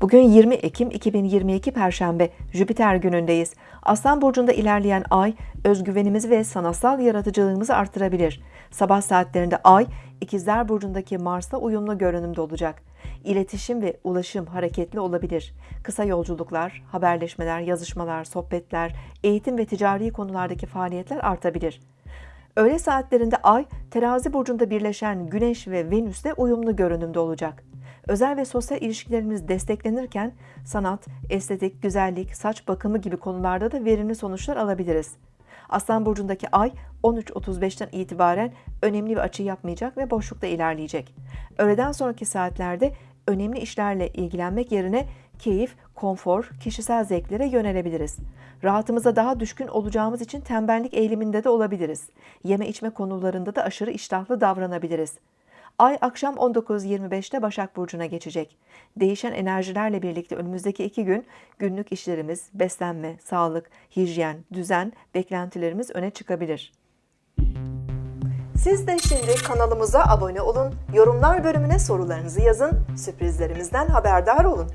Bugün 20 Ekim 2022 Perşembe Jüpiter günündeyiz. Aslan burcunda ilerleyen ay özgüvenimizi ve sanatsal yaratıcılığımızı artırabilir. Sabah saatlerinde ay İkizler burcundaki Mars'la uyumlu görünümde olacak. İletişim ve ulaşım hareketli olabilir. Kısa yolculuklar, haberleşmeler, yazışmalar, sohbetler, eğitim ve ticari konulardaki faaliyetler artabilir. Öğle saatlerinde Ay, terazi burcunda birleşen Güneş ve Venüs'le uyumlu görünümde olacak. Özel ve sosyal ilişkilerimiz desteklenirken sanat, estetik, güzellik, saç bakımı gibi konularda da verimli sonuçlar alabiliriz. Aslan burcundaki ay 13.35'ten itibaren önemli bir açı yapmayacak ve boşlukta ilerleyecek. Öğleden sonraki saatlerde önemli işlerle ilgilenmek yerine keyif, konfor, kişisel zevklere yönelebiliriz. Rahatımıza daha düşkün olacağımız için tembellik eğiliminde de olabiliriz. Yeme içme konularında da aşırı iştahlı davranabiliriz. Ay akşam 19.25'te Başak Burcu'na geçecek. Değişen enerjilerle birlikte önümüzdeki iki gün günlük işlerimiz, beslenme, sağlık, hijyen, düzen, beklentilerimiz öne çıkabilir. Siz de şimdi kanalımıza abone olun, yorumlar bölümüne sorularınızı yazın, sürprizlerimizden haberdar olun.